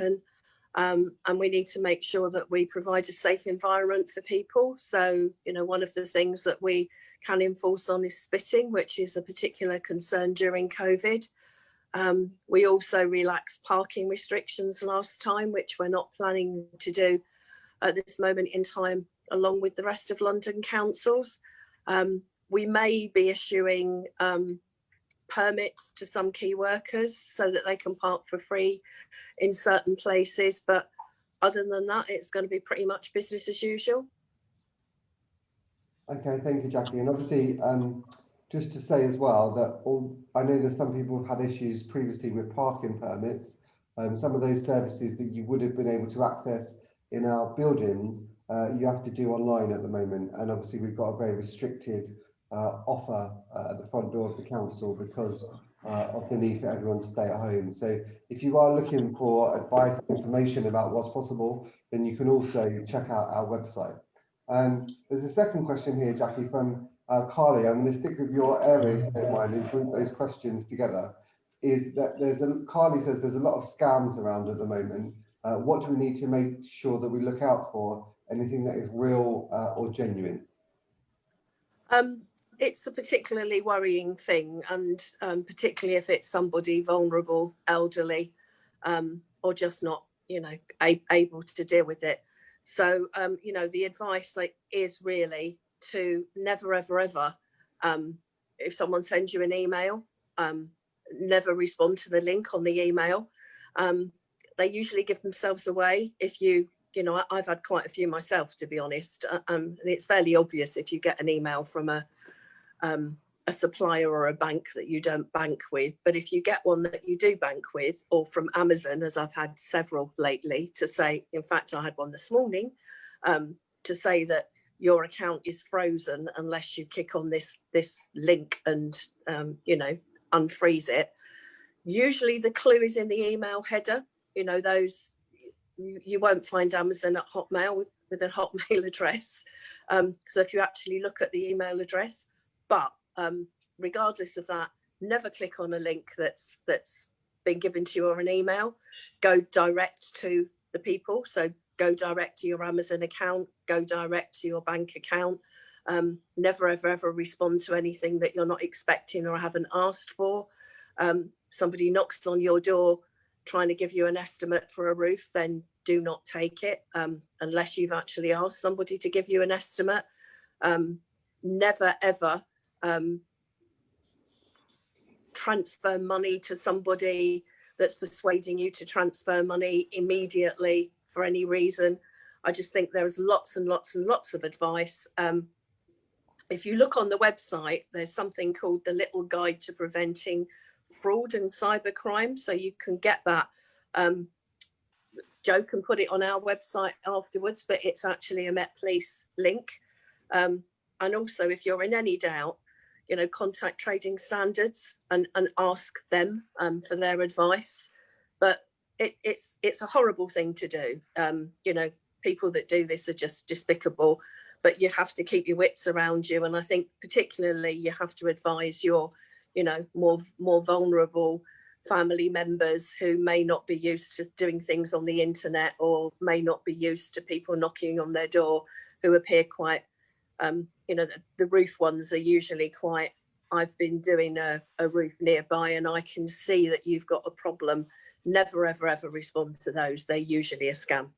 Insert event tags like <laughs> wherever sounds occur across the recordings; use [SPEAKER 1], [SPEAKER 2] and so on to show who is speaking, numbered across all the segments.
[SPEAKER 1] happen. Um, and we need to make sure that we provide a safe environment for people. So, you know, one of the things that we can enforce on is spitting, which is a particular concern during COVID. Um, we also relaxed parking restrictions last time, which we're not planning to do at this moment in time, along with the rest of London councils. Um, we may be issuing um, permits to some key workers so that they can park for free in certain places. But other than that, it's going to be pretty much business as usual.
[SPEAKER 2] Okay, thank you, Jackie. And obviously, um, just to say as well that all I know that some people have had issues previously with parking permits. Um, some of those services that you would have been able to access in our buildings, uh, you have to do online at the moment. And obviously, we've got a very restricted offer uh, at the front door of the council because uh, of the need for everyone to stay at home. So if you are looking for advice and information about what's possible, then you can also check out our website. And um, there's a second question here, Jackie, from uh, Carly. I'm going to stick with your area, if mind, and group those questions together. Is that there's a Carly says there's a lot of scams around at the moment. Uh, what do we need to make sure that we look out for? Anything that is real uh, or genuine?
[SPEAKER 1] Um, it's a particularly worrying thing and um, particularly if it's somebody vulnerable, elderly, um, or just not, you know, able to deal with it. So, um, you know, the advice like, is really to never, ever, ever, um, if someone sends you an email, um, never respond to the link on the email. Um, they usually give themselves away if you you know, I've had quite a few myself, to be honest. Uh, um, and it's fairly obvious if you get an email from a um, a supplier or a bank that you don't bank with. But if you get one that you do bank with, or from Amazon, as I've had several lately, to say, in fact, I had one this morning, um, to say that your account is frozen unless you kick on this this link and um, you know unfreeze it. Usually the clue is in the email header. You know those you, you won't find Amazon at Hotmail with with a Hotmail <laughs> address. Um, so if you actually look at the email address, but um, regardless of that, never click on a link that's that's been given to you or an email. Go direct to the people. So go direct to your Amazon account, go direct to your bank account. Um, never ever ever respond to anything that you're not expecting or haven't asked for. Um, somebody knocks on your door trying to give you an estimate for a roof, then do not take it um, unless you've actually asked somebody to give you an estimate. Um, never ever um, transfer money to somebody that's persuading you to transfer money immediately for any reason. I just think there's lots and lots and lots of advice. Um, if you look on the website, there's something called the Little Guide to Preventing Fraud and Cybercrime. So you can get that. Um, Joe can put it on our website afterwards, but it's actually a Met Police link. Um, and also, if you're in any doubt, you know, contact trading standards and, and ask them um, for their advice. But it, it's it's a horrible thing to do. Um, you know, people that do this are just despicable, but you have to keep your wits around you. And I think particularly you have to advise your, you know, more more vulnerable family members who may not be used to doing things on the internet or may not be used to people knocking on their door who appear quite um, you know, the, the, roof ones are usually quite, I've been doing a, a roof nearby and I can see that you've got a problem. Never, ever, ever respond to those. They're usually a scam.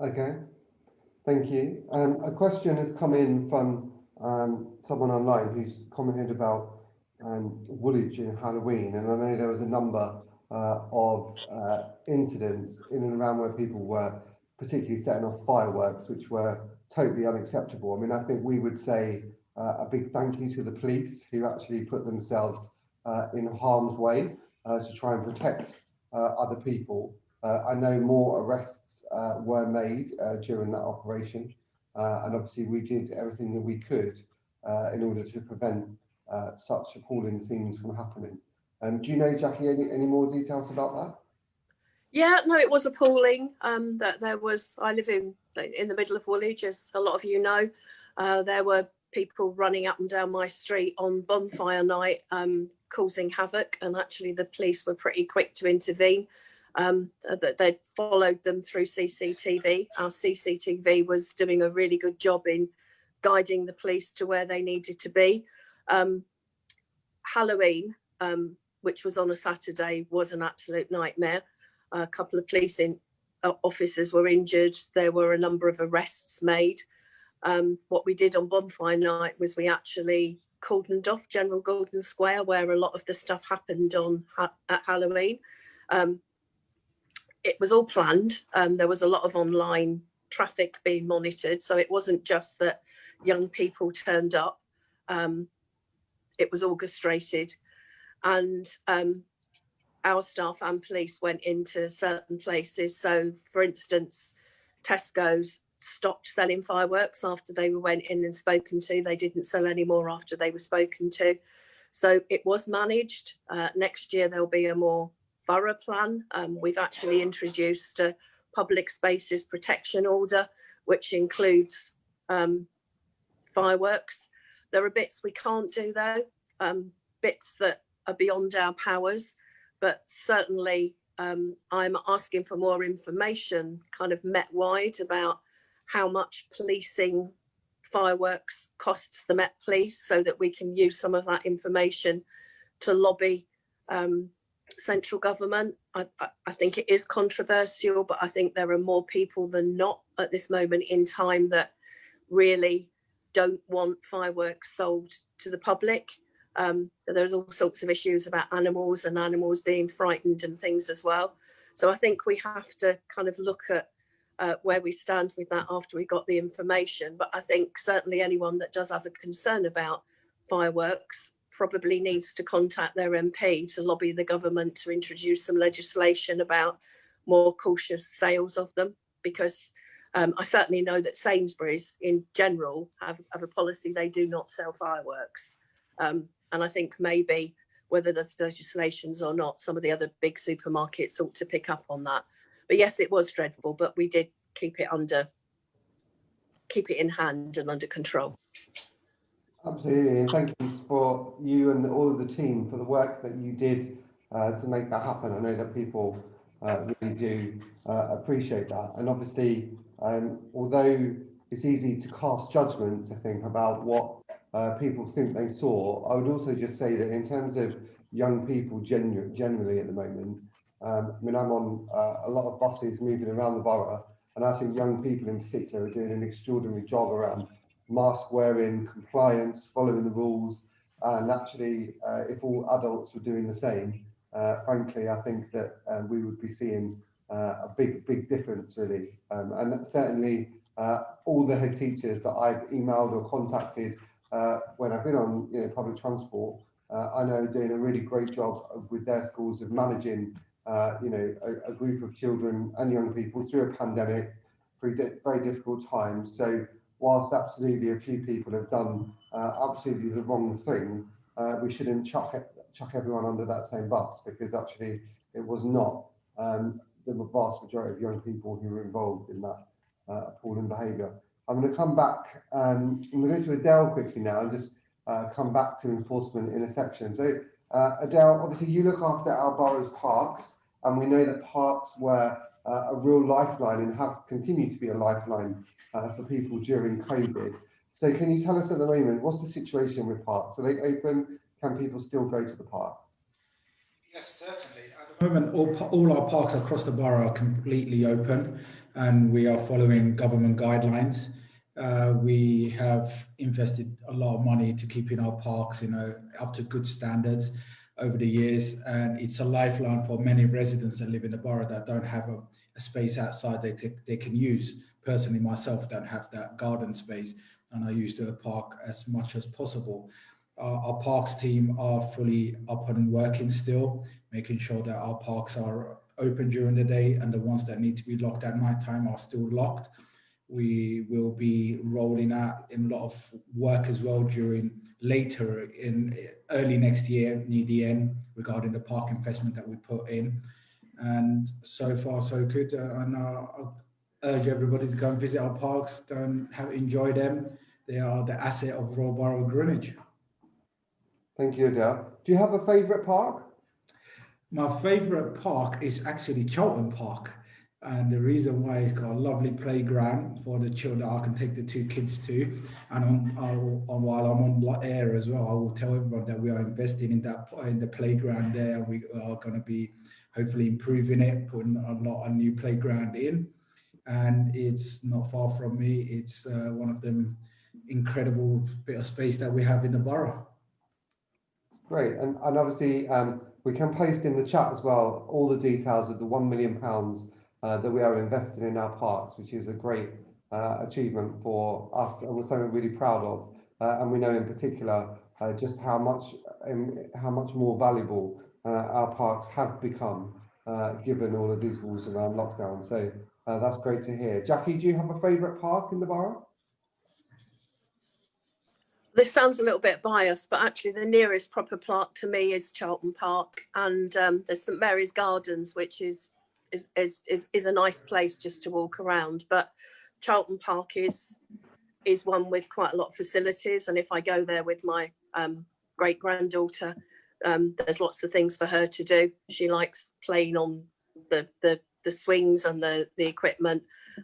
[SPEAKER 2] Okay, thank you. Um, a question has come in from um, someone online who's commented about um, Woolwich in Halloween, and I know there was a number uh, of uh, incidents in and around where people were particularly setting off fireworks, which were totally unacceptable. I mean, I think we would say uh, a big thank you to the police who actually put themselves uh, in harm's way uh, to try and protect uh, other people. Uh, I know more arrests were made during that operation, and obviously we did everything that we could in order to prevent such appalling things from happening. Um, do you know, Jackie, any, any more details about that?
[SPEAKER 1] Yeah, no, it was appalling. Um, that there was. I live in in the middle of Woolwich, as a lot of you know. Uh, there were people running up and down my street on bonfire night, um, causing havoc, and actually the police were pretty quick to intervene. um, that they'd followed them through CCTV. Our CCTV was doing a really good job in guiding the police to where they needed to be. Um, Halloween, um, which was on a Saturday, was an absolute nightmare. A couple of police in, officers were injured. There were a number of arrests made. Um, what we did on bonfire night was we actually cordoned off General Gordon Square, where a lot of the stuff happened on ha at Halloween. Um, it was all planned. Um, there was a lot of online traffic being monitored, so it wasn't just that young people turned up. Um, it was orchestrated, and um, our staff and police went into certain places. So, for instance, Tesco's stopped selling fireworks after they went in and spoken to. They didn't sell any more after they were spoken to. So it was managed. Uh, next year there'll be a more thorough plan. Um, we've actually introduced a public spaces protection order, which includes um, fireworks. There are bits we can't do though, um, bits that are beyond our powers, but certainly um, I'm asking for more information kind of Met wide about how much policing fireworks costs the Met Police so that we can use some of that information to lobby um, central government. I, I, I, think it is controversial, but I think there are more people than not at this moment in time that really don't want fireworks sold to the public. Um, there's all sorts of issues about animals and animals being frightened and things as well. So I think we have to kind of look at uh, where we stand with that after we got the information. But I think certainly anyone that does have a concern about fireworks probably needs to contact their MP to lobby the government to introduce some legislation about more cautious sales of them because um, I certainly know that Sainsbury's in general have, have a policy they do not sell fireworks. Um, and I think maybe whether there's legislations or not, some of the other big supermarkets ought to pick up on that. But yes, it was dreadful, but we did keep it under, keep it in hand and under control.
[SPEAKER 2] Absolutely, and thank you for you and all of the team for the work that you did uh, to make that happen. I know that people uh, really do uh, appreciate that. And obviously, um, although it's easy to cast judgment, I think, about what uh, people think they saw, I would also just say that in terms of young people genu generally at the moment, um, I mean, I'm on uh, a lot of buses moving around the borough, and I think young people in particular are doing an extraordinary job around mask wearing, compliance, following the rules. And actually, uh, if all adults were doing the same, uh, frankly, I think that um, we would be seeing uh, a big, big difference, really. Um, and certainly, uh, all the head teachers that I've emailed or contacted uh, when I've been on you know, public transport, uh, I know doing a really great job with their schools of managing uh, you know, a, a, group of children and young people through a pandemic, through di very difficult times. So whilst absolutely a few people have done uh, absolutely the wrong thing, uh, we shouldn't chuck, chuck everyone under that same bus because actually it was not um, the vast majority of young people who were involved in that uh, appalling behaviour. I'm going to come back, um, I'm going to go to Adele quickly now and just uh, come back to enforcement in a section. So uh, Adele, obviously you look after our borough's parks, and we know that parks were uh, a real lifeline and have continued to be a lifeline uh, for people during COVID. So can you tell us at the moment, what's the situation with parks? Are they open? Can people still go to the park?
[SPEAKER 3] Yes, certainly. At the moment, all, all our parks across the borough are completely open and we are following government guidelines. Uh, we have invested a lot of money to keeping our parks, you know, up to good standards over the years. And it's a lifeline for many residents that live in the borough that don't have a, a space outside they, they can use. Personally, myself don't have that garden space and I use the park as much as possible. Uh, our parks team are fully up and working still, making sure that our parks are open during the day and the ones that need to be locked at night time are still locked. We will be rolling out a lot of work as well during later in early next year near the end regarding the park investment that we put in. And so far so good. And I urge everybody to go and visit our parks go and have enjoy them. They are the asset of Royal Borough Greenwich.
[SPEAKER 2] Thank you Adele. Do you have a favorite park
[SPEAKER 3] My favourite park is actually Charlton Park. And the reason why it's got a lovely playground for the children I can take the two kids to. And on, will, on while I'm on air as well, I will tell everyone that we are investing in that in the playground there. We are going to be hopefully improving it, putting a lot of new playground in. And it's not far from me. It's uh, one of them incredible bit of space that we have in the borough.
[SPEAKER 2] Great, and, and obviously um, we can post in the chat as well all the details of the one million pounds uh, that we are investing in our parks, which is a great uh, achievement for us and we're something really proud of. Uh, and we know in particular uh, just how much um, how much more valuable uh, our parks have become uh, given all of these rules around lockdown. So that's great to hear. Jackie, do you have a favourite park in the borough?
[SPEAKER 1] This sounds a little bit biased, but actually the nearest proper park to me is Charlton Park, and um, there's St Mary's Gardens, which is is, is is is a nice place just to walk around. But Charlton Park is is one with quite a lot of facilities, and if I go there with my um, great granddaughter, um, there's lots of things for her to do. She likes playing on the the the swings and the the equipment,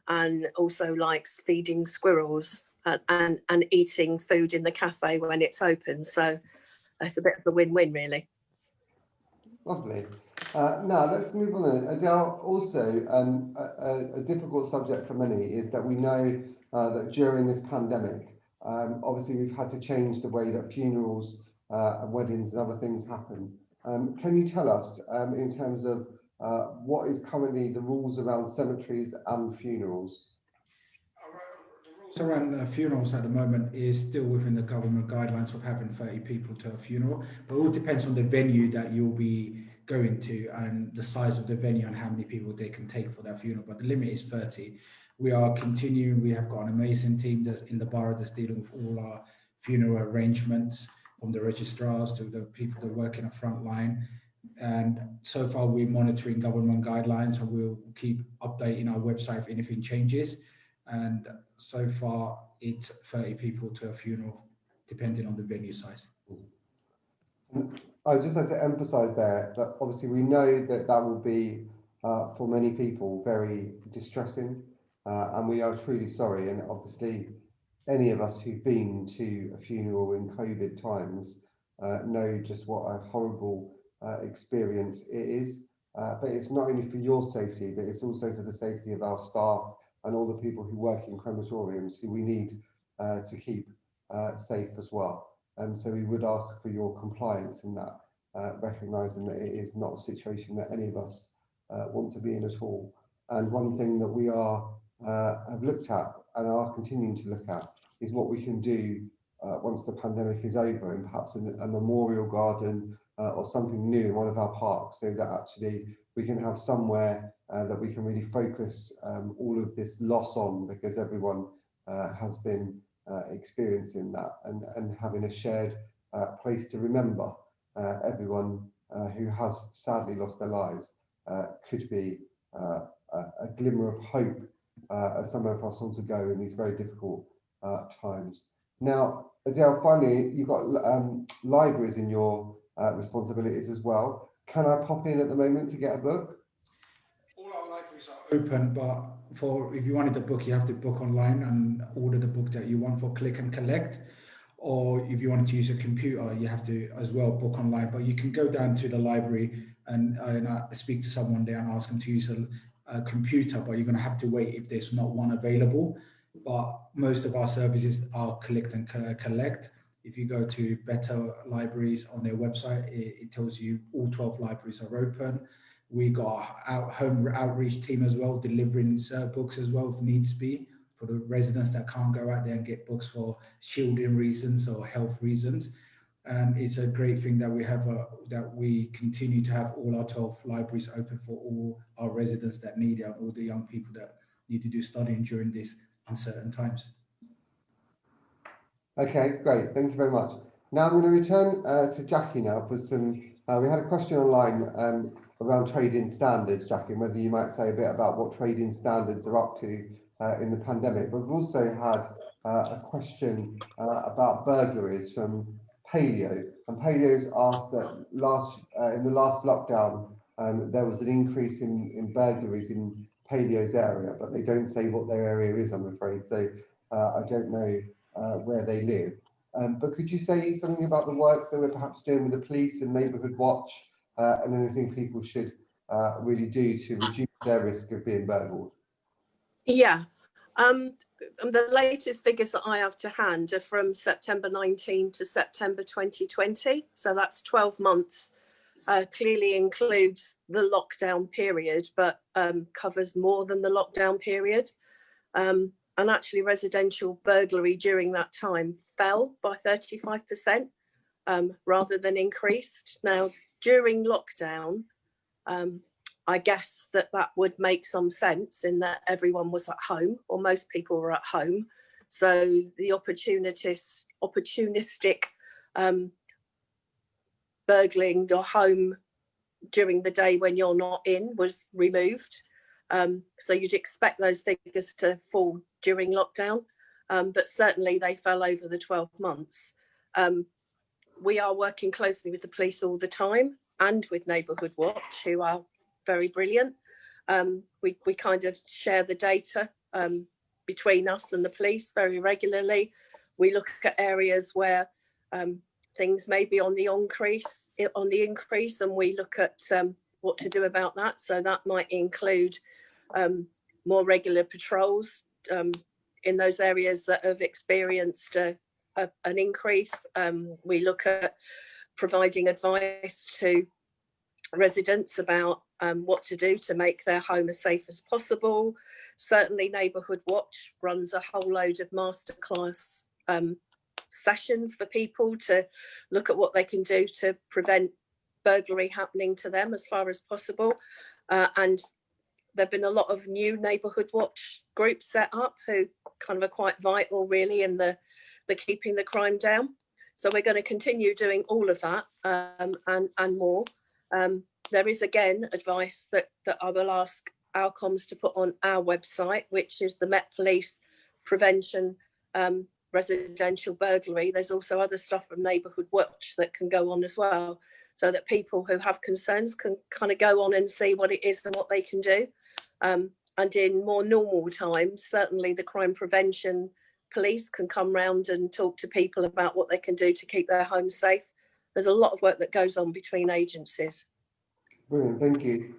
[SPEAKER 1] and also likes feeding squirrels and, and eating food in the cafe when it's open. So it's a bit of a win-win really.
[SPEAKER 2] Lovely. Uh, now let's move on. Adele, also um, a, a, difficult subject for many is that we know uh, that during this pandemic, um, obviously we've had to change the way that funerals uh, and weddings and other things happen. Um, can you tell us um, in terms of uh, what is currently the rules around cemeteries and funerals?
[SPEAKER 3] Around uh, funerals at the moment is still within the government guidelines of having 30 people to a funeral, but it all depends on the venue that you'll be going to and the size of the venue and how many people they can take for that funeral. But the limit is 30. We are continuing. We have got an amazing team that's in the borough that's dealing with all our funeral arrangements, from the registrars to the people that work in the front line. And so far, we're monitoring government guidelines, and we'll keep updating our website if anything changes and so far it's 30 people to a funeral depending on the venue size.
[SPEAKER 2] I just like to emphasize there that obviously we know that that will be uh, for many people very distressing uh, and we are truly sorry. And obviously any of us who've been to a funeral in covid times uh, know just what a horrible uh, experience it is. Uh, but it's not only for your safety but it's also for the safety of our staff and all the people who work in crematoriums who we need uh, to keep uh, safe as well. And um, so we would ask for your compliance in that, uh, recognising that it is not a situation that any of us uh, want to be in at all. And one thing that we are uh, have looked at and are continuing to look at is what we can do uh, once the pandemic is over and perhaps a memorial garden or something new in one of our parks so that actually we can have somewhere uh, that we can really focus um, all of this loss on because everyone uh, has been uh, experiencing that and, and having a shared uh, place to remember uh, everyone uh, who has sadly lost their lives could be a, a, glimmer of hope as some of us to go in these very difficult times. Now, Adele, finally, you've got um, libraries in your responsibilities as well. Can I pop in at the moment to get a book?
[SPEAKER 3] Open, but for if you wanted a book, you have to book online and order the book that you want for click and collect. Or if you wanted to use a computer, you have to as well book online. But you can go down to the library and, and uh, speak to someone there and ask them to use a, a computer, but you're going to have to wait if there's not one available. But most of our services are collect and collect. If you go to Better Libraries on their website, it, it tells you all 12 libraries are open. We got our home outreach team as well, delivering books as well if needs be for the residents that can't go out there and get books for shielding reasons or health reasons. And it's a great thing that we have a, that we continue to have all our 12 libraries open for all our residents that need it all the young people that need to do studying during these uncertain times.
[SPEAKER 2] Okay, great. Thank you very much. Now I'm going to return uh, to Jackie now for some, uh, we had a question online um, around trading standards, Jackie, and whether you might say a bit about what trading standards are up to uh, in the pandemic. But we've also had uh, a question uh, about burglaries from Paleo, and Paleo's asked that last uh, in the last lockdown, um, there was an increase in, in burglaries in Paleo's area, but they don't say what their area is, I'm afraid. So uh, I don't know uh, where they live. Um, but could you say something about the work that we're perhaps doing with the police and Neighbourhood Watch uh, and anything people should uh, really do to reduce their risk of being burgled?
[SPEAKER 1] Yeah. Um, the latest figures that I have to hand are from September 19 to September 2020. So that's 12 months. Uh, clearly includes the lockdown period, but um, covers more than the lockdown period. Um, and actually residential burglary during that time fell by 35% um, rather than increased. Now, during lockdown, um, I guess that that would make some sense in that everyone was at home or most people were at home. So the opportunist, opportunistic um, burgling your home during the day when you're not in was removed. Um, so you'd expect those figures to fall during lockdown, um, but certainly they fell over the 12 months. Um, we are working closely with the police all the time and with Neighbourhood Watch, who are very brilliant. Um, we, we kind of share the data um, between us and the police very regularly. We look at areas where um, things may be on the increase, on the increase, and we look at um, what to do about that. So that might include um, more regular patrols um, in those areas that have experienced a, a, an increase. we look at providing advice to residents about um, what to do to make their home as safe as possible. Certainly Neighbourhood Watch runs a whole load of masterclass um, sessions for people to look at what they can do to prevent burglary happening to them as far as possible. Uh, and there've been a lot of new Neighbourhood Watch groups set up who kind of are quite vital really in the, the keeping the crime down. So we're going to continue doing all of that um, and, and more. Um, there is again advice that, that I will ask our comms to put on our website, which is the Met Police Prevention um, Residential Burglary. There's also other stuff from Neighbourhood Watch that can go on as well, so that people who have concerns can kind of go on and see what it is and what they can do. Um, and in more normal times, certainly the crime prevention police can come round and talk to people about what they can do to keep their homes safe. There's a lot of work that goes on between agencies.
[SPEAKER 2] Brilliant, thank you.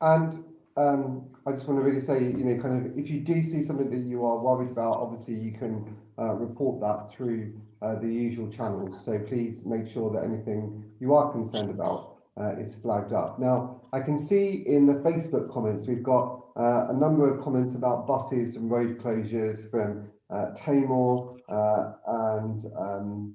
[SPEAKER 2] And um, I just want to really say, you know, kind of, if you do see something that you are worried about, obviously you can uh, report that through uh, the usual channels. So please make sure that anything you are concerned about uh, is flagged up. Now, I can see in the Facebook comments, we've got uh, a number of comments about buses and road closures from uh, Tamor uh, and um,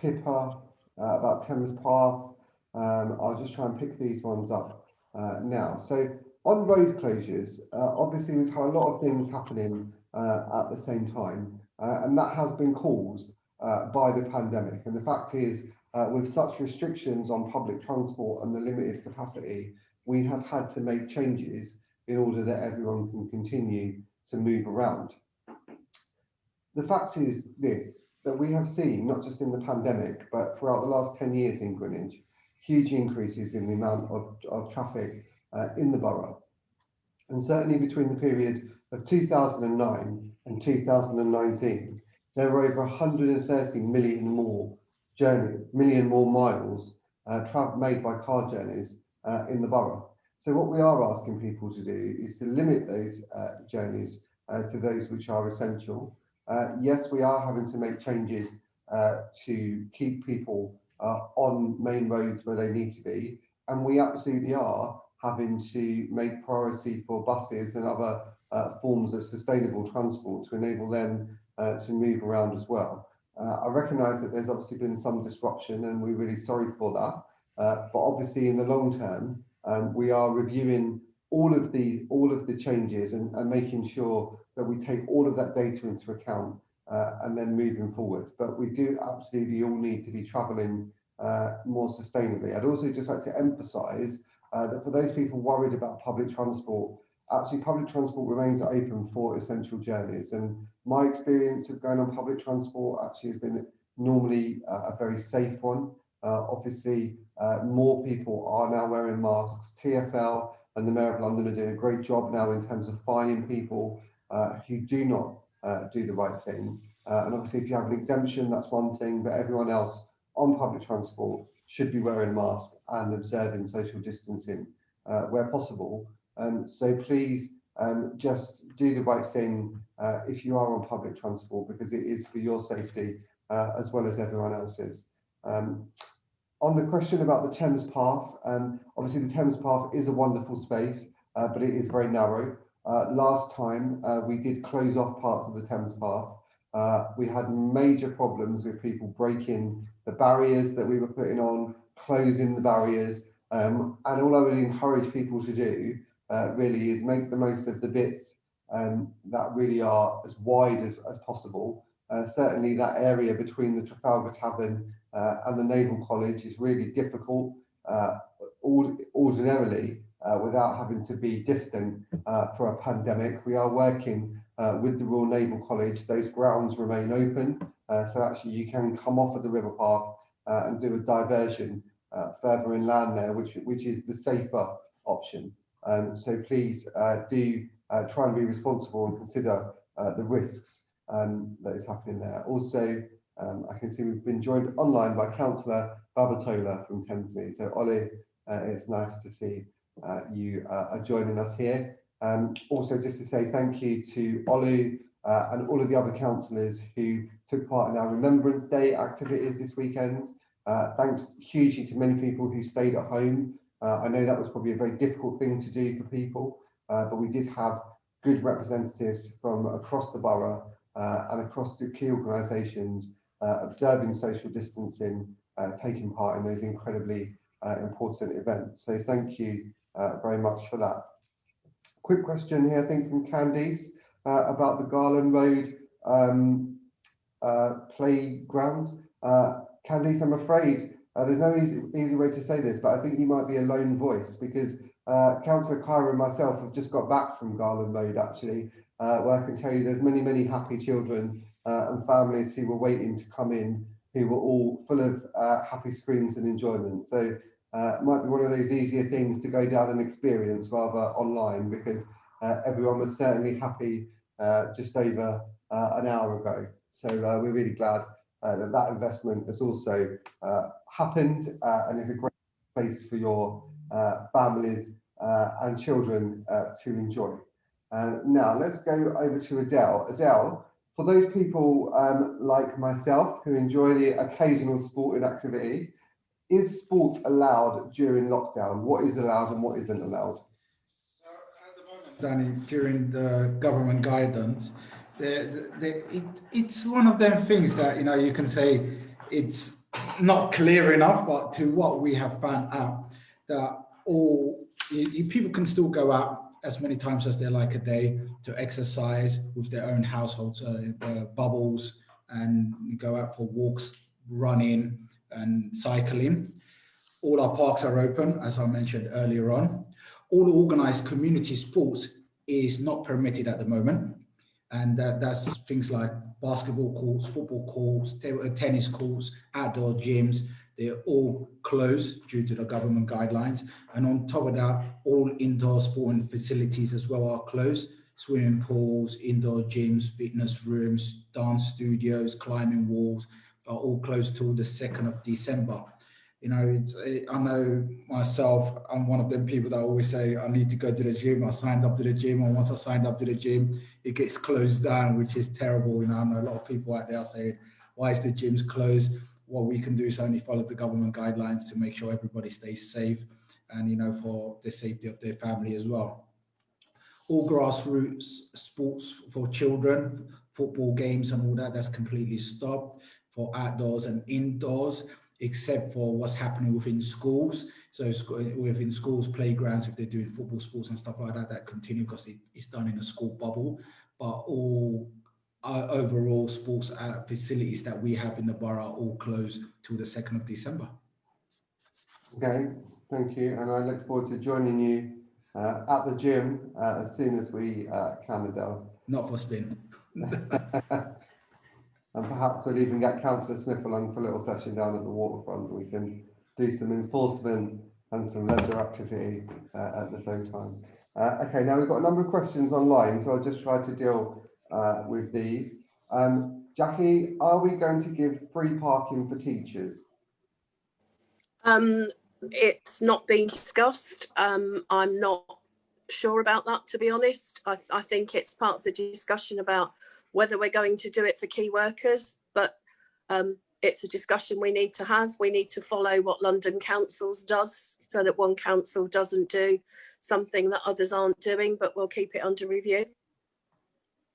[SPEAKER 2] Pippa, uh, about Thames Path. Um, I'll just try and pick these ones up uh, now. So on road closures, uh, obviously we've had a lot of things happening uh, at the same time, uh, and that has been caused uh, by the pandemic. And the fact is, with such restrictions on public transport and the limited capacity, we have had to make changes in order that everyone can continue to move around. The fact is this, that we have seen, not just in the pandemic, but throughout the last 10 years in Greenwich, huge increases in the amount of, of traffic uh, in the borough. And certainly between the period of 2009 and 2019, there were over 130 million more journey, million more miles uh, made by car journeys uh, in the borough. So what we are asking people to do is to limit those uh, journeys uh, to those which are essential uh, yes, we are having to make changes uh, to keep people uh, on main roads where they need to be. And we absolutely are having to make priority for buses and other uh, forms of sustainable transport to enable them to move around as well. I recognise that there's obviously been some disruption and we're really sorry for that. but obviously in the long term, um, we are reviewing all of the all of the changes and, and making sure that we take all of that data into account uh, and then moving forward. But we do absolutely all need to be travelling uh, more sustainably. I'd also just like to emphasise uh, that for those people worried about public transport, actually public transport remains open for essential journeys. And my experience of going on public transport actually has been normally a very safe one. Uh, obviously, uh, more people are now wearing masks. TFL and the Mayor of London are doing a great job now in terms of fining people uh, who do not do the right thing. And obviously, if you have an exemption, that's one thing, but everyone else on public transport should be wearing masks and observing social distancing uh, where possible. Um, so please um, just do the right thing uh, if you are on public transport because it is for your safety uh, as well as everyone else's. Um, on the question about the Thames Path, um, obviously the Thames Path is a wonderful space, uh, but it is very narrow. Uh, last time uh, we did close off parts of the Thames Path. Uh, we had major problems with people breaking the barriers that we were putting on, closing the barriers, um, and all I would encourage people to do uh, really is make the most of the bits um, that really are as wide as, as possible. Uh, certainly that area between the Trafalgar Tavern and the Naval College is really difficult uh, ordinarily uh, without having to be distant uh, for a pandemic. We are working with the Royal Naval College. Those grounds remain open. so actually you can come off of the river path and do a diversion further inland there, which, which is the safer option. Um, so please uh, do uh, try and be responsible and consider uh, the risks um, that is happening there. Also, um, I can see we've been joined online by Councillor Babatola from Thamesmead. So Olu, uh, it's nice to see uh, you uh, are joining us here. Um, also, just to say thank you to Olu and all of the other councillors who took part in our Remembrance Day activities this weekend. thanks hugely to many people who stayed at home uh, I know that was probably a very difficult thing to do for people, uh, but we did have good representatives from across the borough uh, and across the key organisations uh, observing social distancing, uh, taking part in those incredibly uh, important events. So thank you very much for that. Quick question here, I think from Candice about the Garland Road um, playground. Candice, I'm afraid uh, there's no easy, easy way to say this, but I think you might be a lone voice because uh, Councillor Kyra and myself have just got back from Garland Road actually, uh, where I can tell you there's many, many happy children uh, and families who were waiting to come in, who were all full of uh, happy screams and enjoyment. So uh, it might be one of those easier things to go down and experience rather online because everyone was certainly happy just over an hour ago. So we're really glad that that investment has also happened uh, and is a great place for your uh, families uh, and children to enjoy. now let's go over to Adele. Adele, for those people um, like myself who enjoy the occasional sporting activity, is sport allowed during lockdown? What is allowed and what isn't allowed?
[SPEAKER 3] So at the moment, Danny, during the government guidance, the, the, it, it's one of them things that, you know, you can say it's not clear enough, but to what we have found out, that all you, you, people can still go out as many times as they like a day to exercise with their own households, uh, uh, bubbles, and go out for walks, running, and cycling. All our parks are open, as I mentioned earlier on. All organized community sports is not permitted at the moment. And that, that's things like basketball courts, football courts, uh, tennis courts, outdoor gyms, they're all closed due to the government guidelines. And on top of that, all indoor sporting facilities as well are closed. Swimming pools, indoor gyms, fitness rooms, dance studios, climbing walls are all closed till the 2nd of December you know, it's, I know myself, I'm one of them people that always say, I need to go to the gym. I signed up to the gym. And once I signed up to the gym, it gets closed down, which is terrible. You know, I know a lot of people out there saying, why is the gyms closed? What we can do is only follow the government guidelines to make sure everybody stays safe and, you know, for the safety of their family as well. All grassroots sports for children, football games and all that, that's completely stopped for outdoors and indoors except for what's happening within schools. So within schools, playgrounds, if they're doing football sports and stuff like that, that continue because it's done in a school bubble. But all uh, overall sports uh, facilities that we have in the borough are all closed till the 2nd of December.
[SPEAKER 2] Okay, thank you. And I look forward to joining you uh, at the gym uh, as soon as we uh, can, Adele.
[SPEAKER 3] Not for spin. <laughs>
[SPEAKER 2] And perhaps we'll even get Councillor Smith along for a little session down at the waterfront. We can do some enforcement and some leisure activity uh, at the same time. Uh, okay, now we've got a number of questions online, so I'll just try to deal uh, with these. Um, Jackie, are we going to give free parking for teachers?
[SPEAKER 1] Um, it's not been discussed. Um, I'm not sure about that, to be honest. I, I think it's part of the discussion about whether we're going to do it for key workers, but um, it's a discussion we need to have. We need to follow what London Councils does so that one council doesn't do something that others aren't doing, but we'll keep it under review.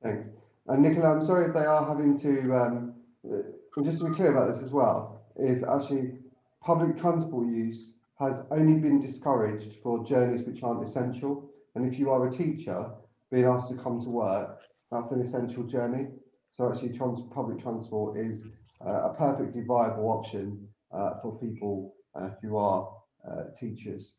[SPEAKER 2] Thanks. And Nicola, I'm sorry if they are having to, um, uh, just to be clear about this as well, is actually public transport use has only been discouraged for journeys which aren't essential. And if you are a teacher being asked to come to work, that's an essential journey. So actually trans public transport is uh, a perfectly viable option uh, for people uh, who are uh, teachers.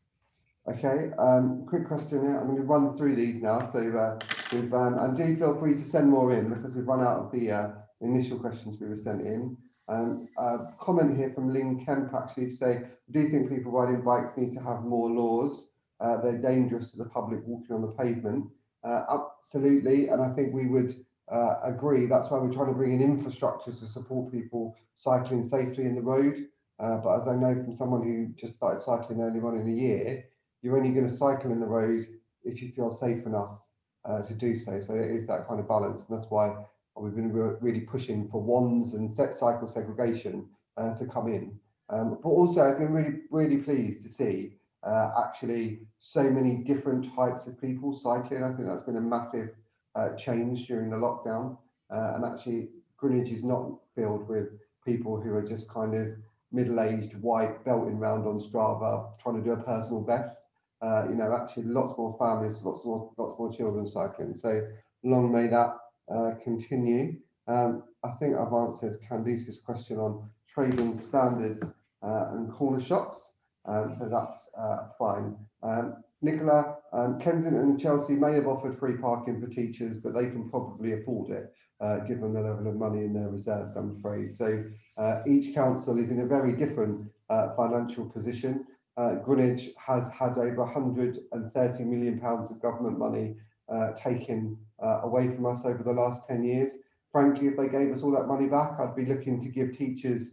[SPEAKER 2] Okay, um, quick question here. I'm going to run through these now. So uh, we've, um, and do feel free to send more in because we've run out of the uh, initial questions we were sent in. Um, a comment here from Lynn Kemp actually say, do you think people riding bikes need to have more laws? Uh, they're dangerous to the public walking on the pavement. Uh, absolutely, and I think we would uh, agree. That's why we're trying to bring in infrastructure to support people cycling safely in the road. Uh, but as I know from someone who just started cycling earlier on in the year, you're only going to cycle in the road if you feel safe enough uh, to do so. So it is that kind of balance, and that's why we've been re really pushing for wands and set cycle segregation uh, to come in. Um, but also, I've been really, really pleased to see uh, actually so many different types of people cycling. I think that's been a massive uh, change during the lockdown. Uh, and actually, Greenwich is not filled with people who are just kind of middle-aged, white, belting around on Strava, trying to do a personal best. Uh, you know, actually, lots more families, lots more, lots more children cycling. So long may that uh, continue. Um, I think I've answered Candice's question on trading standards uh, and corner shops. Um, so that's uh, fine. Um, Nicola, um, Kensington and Chelsea may have offered free parking for teachers, but they can probably afford it, uh, given the level of money in their reserves, I'm afraid. So uh, each council is in a very different financial position. Uh, Greenwich has had over 130 million pounds of government money uh, taken uh, away from us over the last 10 years. Frankly, if they gave us all that money back, I'd be looking to give teachers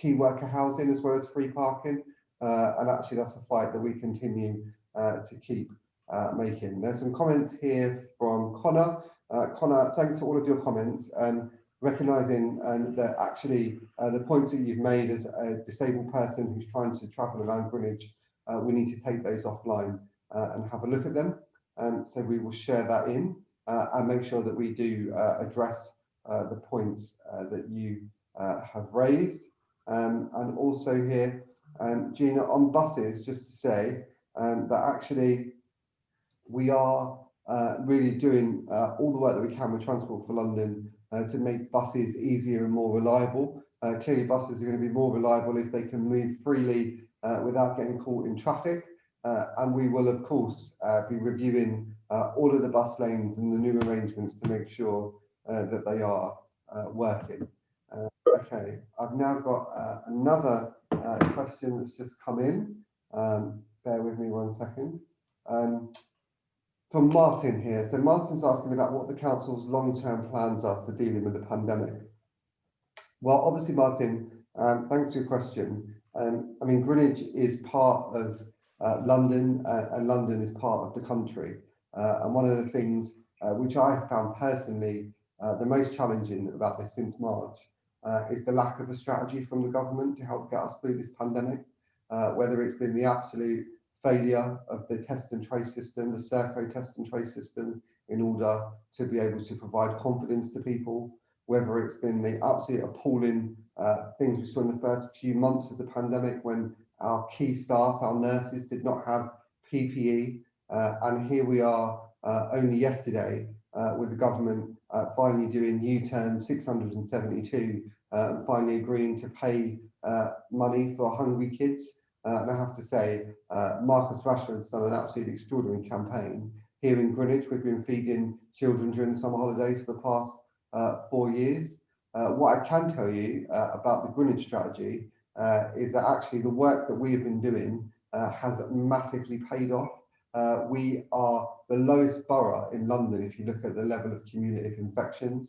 [SPEAKER 2] key worker housing as well as free parking. and actually, that's a fight that we continue uh, to keep uh, making. There's some comments here from Connor. Uh, Connor, thanks for all of your comments and recognising um, that actually the points that you've made as a disabled person who's trying to travel around Greenwich, we need to take those offline and have a look at them. Um, so we will share that in and make sure that we do address the points that you have raised. Um, and also here, um, Gina, on buses, just to say, um, that actually we are uh, really doing uh, all the work that we can with Transport for London uh, to make buses easier and more reliable. Uh, clearly, buses are going to be more reliable if they can move freely uh, without getting caught in traffic. Uh, and we will, of course, be reviewing all of the bus lanes and the new arrangements to make sure that they are working. okay, I've now got another question that's just come in. Um, bear with me one second. Um, from Martin here. So Martin's asking about what the council's long-term plans are for dealing with the pandemic. Well, obviously, Martin, um, thanks for your question. Um, I mean, Greenwich is part of uh, London uh, and London is part of the country. Uh, and one of the things uh, which I found personally uh, the most challenging about this since March uh, is the lack of a strategy from the government to help get us through this pandemic, whether it's been the absolute failure of the test and trace system, the Serco test and trace system, in order to be able to provide confidence to people, whether it's been the absolute appalling uh, things we saw in the first few months of the pandemic when our key staff, our nurses, did not have PPE. Uh, and here we are uh, only yesterday uh, with the government uh, finally doing U-turn 672 uh, and finally agreeing to pay money for hungry kids uh, and I have to say, uh, Marcus Rashford's done an absolutely extraordinary campaign. Here in Greenwich, we've been feeding children during the summer holidays for the past uh, four years. Uh, what I can tell you uh, about the Greenwich strategy uh, is that actually the work that we have been doing has massively paid off. We are the lowest borough in London if you look at the level of cumulative infections,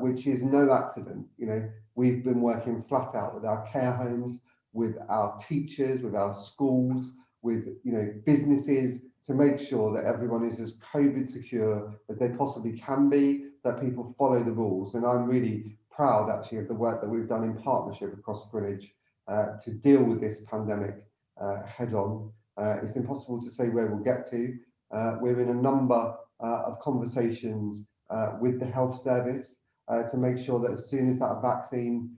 [SPEAKER 2] which is no accident. You know, we've been working flat out with our care homes, with our teachers, with our schools, with you know businesses to make sure that everyone is as COVID secure as they possibly can be, that people follow the rules. And I'm really proud actually of the work that we've done in partnership across Greenwich uh, to deal with this pandemic uh, head on. Uh, it's impossible to say where we'll get to. Uh, we're in a number uh, of conversations uh, with the health service to make sure that as soon as that vaccine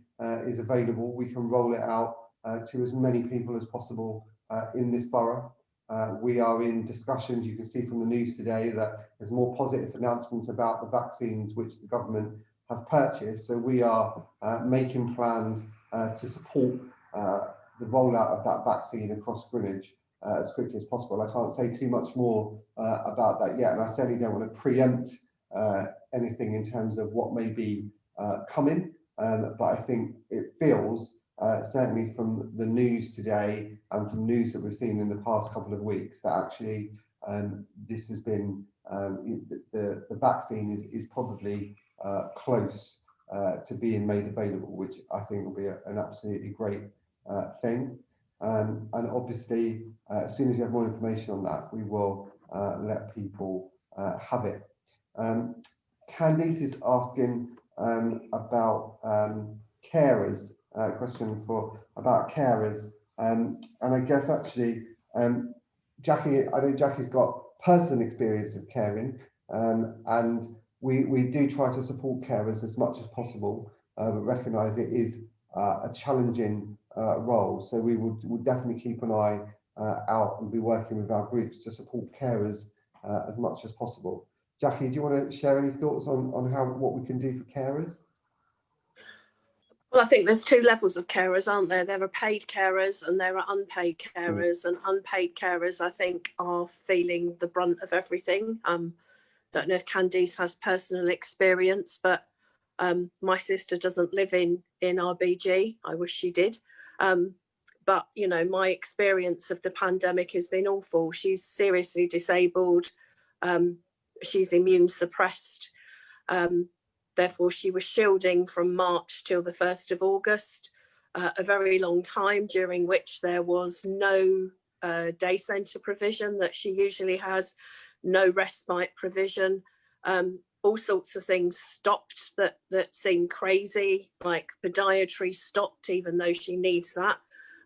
[SPEAKER 2] is available, we can roll it out to as many people as possible in this borough. Uh, we are in discussions, you can see from the news today that there's more positive announcements about the vaccines which the government have purchased. So we are uh, making plans uh, to support uh, the rollout of that vaccine across Greenwich uh, as quickly as possible. I can't say too much more uh, about that yet, and I certainly don't want to preempt anything in terms of what may be coming. Um, but I think it feels uh, certainly from the news today and from news that we've seen in the past couple of weeks, that actually um, this has been um, the, the vaccine is, is probably uh, close uh, to being made available, which I think will be a, an absolutely great uh, thing. Um, and obviously, uh, as soon as we have more information on that, we will uh, let people have it. Um, Candice is asking um, about um, carers uh, question for about carers. Um, and I guess actually, um, Jackie, I know Jackie's got personal experience of caring, um, and we we do try to support carers as much as possible, uh, but recognise it is uh, a challenging uh, role. So we would would definitely keep an eye uh, out and be working with our groups to support carers uh, as much as possible. Jackie, do you want to share any thoughts on on how what we can do for carers?
[SPEAKER 1] Well, I think there's two levels of carers, aren't there? There are paid carers and there are unpaid carers, mm. and unpaid carers, I think, are feeling the brunt of everything. Um, don't know if Candice has personal experience, but um, my sister doesn't live in in RBG. I wish she did. Um, but you know, my experience of the pandemic has been awful. She's seriously disabled. Um, she's immune suppressed. Therefore, she was shielding from March till the 1st of August, uh, a very long time during which there was no uh, day centre provision that she usually has, no respite provision. Um, all sorts of things stopped that that seem crazy, like podiatry stopped, even though she needs that.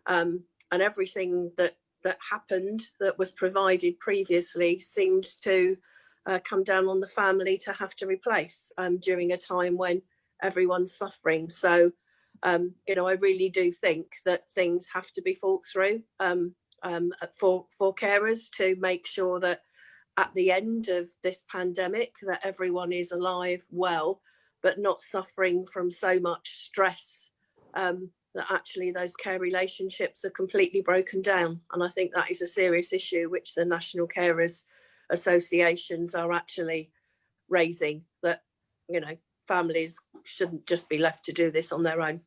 [SPEAKER 1] Um, and everything that that happened that was provided previously seemed to uh, come down on the family to have to replace um, during a time when everyone's suffering. So, um, you know, I really do think that things have to be thought through um, um for, for carers to make sure that at the end of this pandemic that everyone is alive, well, but not suffering from so much stress um, that actually those care relationships are completely broken down. And I think that is a serious issue which the National Carers associations are actually raising that, you know, families shouldn't just be left to do this on their own.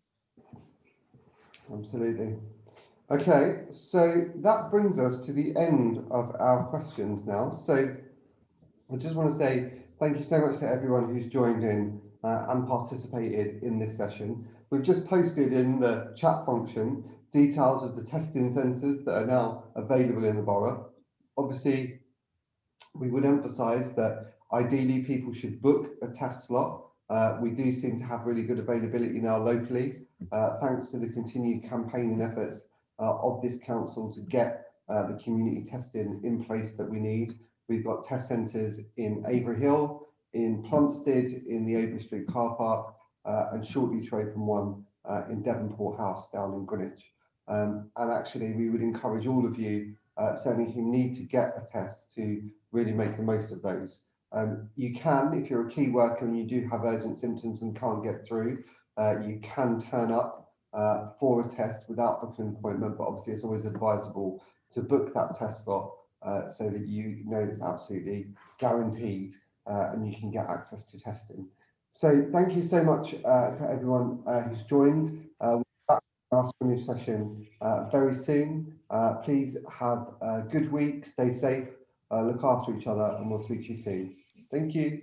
[SPEAKER 2] Absolutely. Okay, so that brings us to the end of our questions now. So I just want to say thank you so much to everyone who's joined in uh, and participated in this session. We've just posted in the chat function details of the testing centres that are now available in the borough. Obviously, we would emphasize that ideally people should book a test slot. Uh, we do seem to have really good availability now locally, uh, thanks to the continued campaigning efforts uh, of this council to get uh, the community testing in place that we need. We've got test centres in Avery Hill, in Plumstead, in the Avery Street car park, uh, and shortly to open one in Devonport House down in Greenwich. Um, and actually, we would encourage all of you, certainly who need to get a test, to really make the most of those. Um, you can, if you're a key worker and you do have urgent symptoms and can't get through, uh, you can turn up uh, for a test without booking an appointment, but obviously it's always advisable to book that test slot uh, so that you know it's absolutely guaranteed uh, and you can get access to testing. So thank you so much uh, for everyone uh, who's joined. we'll be back after a new session very soon. please have a good week, stay safe, uh, look after each other, and we'll speak to you soon. Thank you.